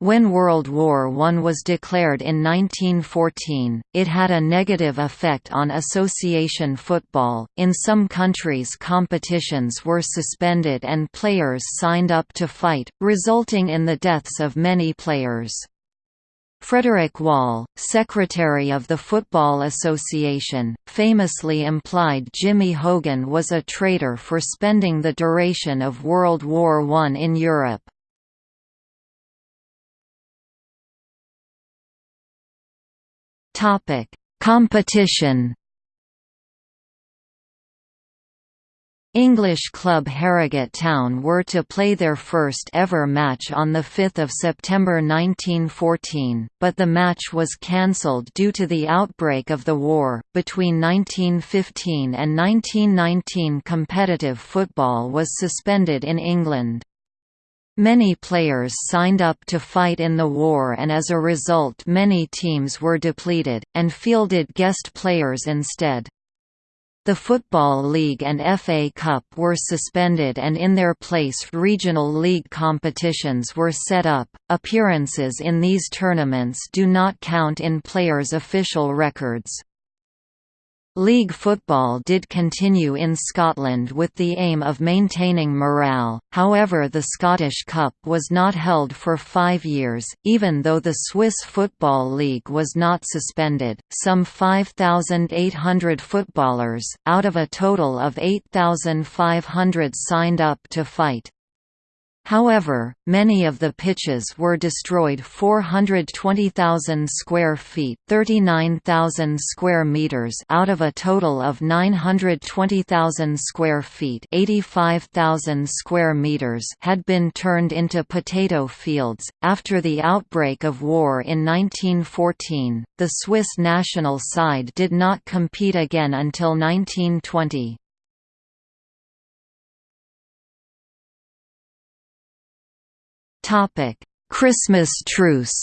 When World War I was declared in 1914, it had a negative effect on association football. In some countries, competitions were suspended and players signed up to fight, resulting in the deaths of many players. Frederick Wall, secretary of the Football Association, famously implied Jimmy Hogan was a traitor for spending the duration of World War I in Europe. Topic: Competition. English club Harrogate Town were to play their first ever match on 5 September 1914, but the match was cancelled due to the outbreak of the war. Between 1915 and 1919, competitive football was suspended in England. Many players signed up to fight in the war and as a result many teams were depleted, and fielded guest players instead. The Football League and FA Cup were suspended and in their place regional league competitions were set up. Appearances in these tournaments do not count in players' official records. League football did continue in Scotland with the aim of maintaining morale, however the Scottish Cup was not held for five years, even though the Swiss Football League was not suspended. Some 5,800 footballers, out of a total of 8,500 signed up to fight. However, many of the pitches were destroyed 420,000 square feet 39,000 square meters out of a total of 920,000 square feet 85,000 square meters had been turned into potato fields. After the outbreak of war in 1914, the Swiss national side did not compete again until 1920. Christmas truce.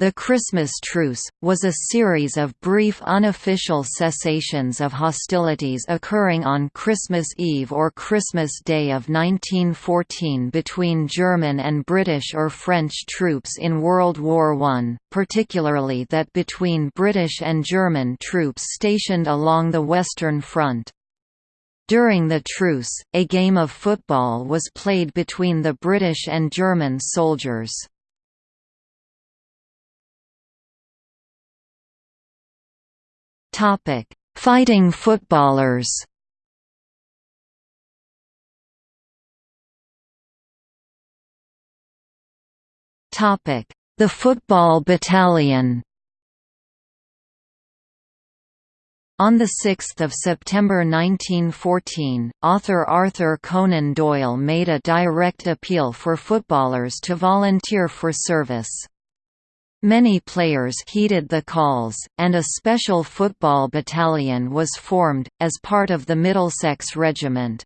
The Christmas Truce, was a series of brief unofficial cessations of hostilities occurring on Christmas Eve or Christmas Day of 1914 between German and British or French troops in World War I, particularly that between British and German troops stationed along the Western Front. During the truce, a game of football was played between the British and German soldiers. Fighting footballers The Football Battalion On 6 September 1914, author Arthur Conan Doyle made a direct appeal for footballers to volunteer for service. Many players heeded the calls, and a special football battalion was formed, as part of the Middlesex Regiment.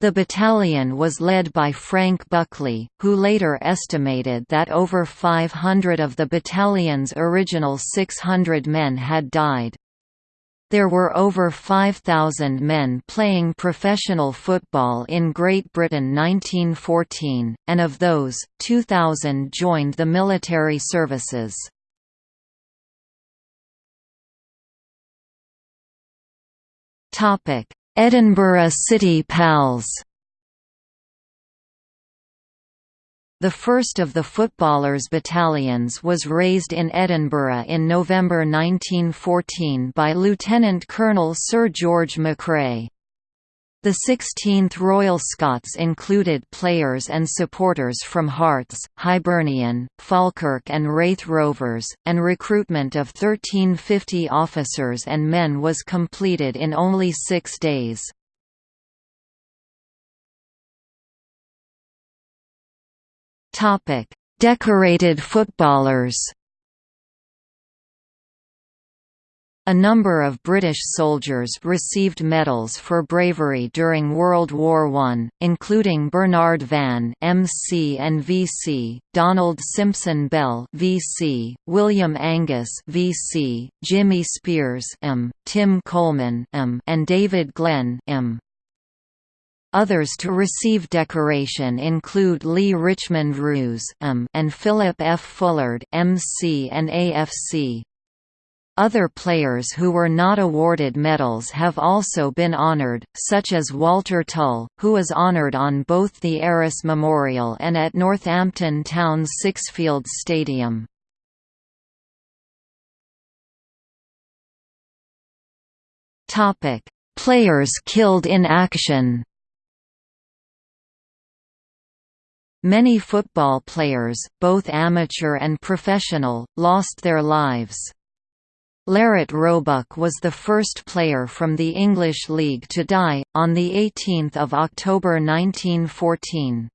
The battalion was led by Frank Buckley, who later estimated that over 500 of the battalion's original 600 men had died. There were over 5,000 men playing professional football in Great Britain 1914, and of those, 2,000 joined the military services. Edinburgh City Pals The first of the footballers' battalions was raised in Edinburgh in November 1914 by Lieutenant Colonel Sir George McCrae. The 16th Royal Scots included players and supporters from Hearts, Hibernian, Falkirk and Raith Rovers, and recruitment of 1350 officers and men was completed in only six days. Topic: Decorated footballers. A number of British soldiers received medals for bravery during World War I, including Bernard Vann MC and VC, Donald Simpson Bell VC, William Angus VC, Jimmy Speirs M, Tim Coleman M, and David Glenn M. Others to receive decoration include Leigh Richmond Roose and Philip F. Fullard MC and AFC. Other players who were not awarded medals have also been honored, such as Walter Tull, who is honored on both the Arras Memorial and at Northampton Town's Sixfields Stadium. Players killed in action Many football players, both amateur and professional, lost their lives. Larrett Roebuck was the first player from the English League to die, on 18 October 1914.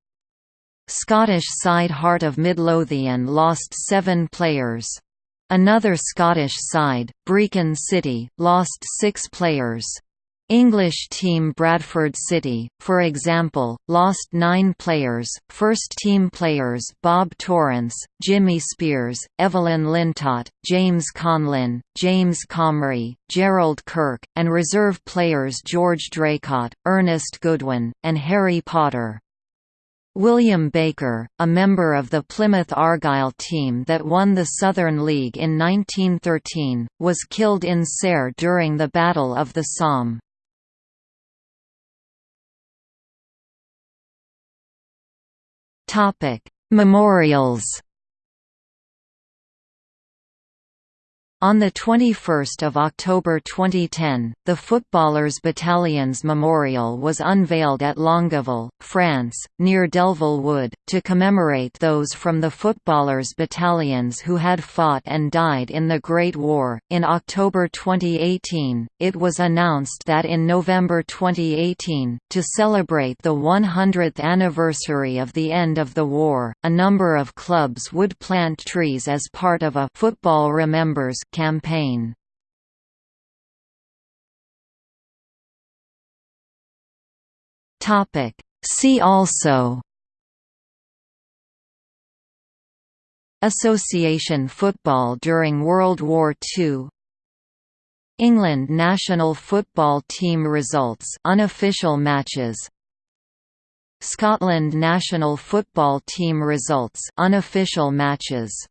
Scottish side Heart of Midlothian lost seven players. Another Scottish side, Brechin City, lost six players. English team Bradford City, for example, lost nine players, first-team players Bob Torrance, Jimmy Speirs, Evelyn Lintott, James Conlin, James Comrie, Gerald Kirk, and reserve players George Draycott, Ernest Goodwin, and Harry Potter. William Baker, a member of the Plymouth Argyle team that won the Southern League in 1913, was killed in Serre during the Battle of the Somme. Topic: Memorials. On 21 October 2010, the Footballers Battalion's Memorial was unveiled at Longueval, France, near Delville Wood, to commemorate those from the Footballers Battalions who had fought and died in the Great War. In October 2018, it was announced that in November 2018, to celebrate the 100th anniversary of the end of the war, a number of clubs would plant trees as part of a Football Remembers campaign. See also. Association football during World War II England national football team results unofficial matches. Scotland national football team results unofficial matches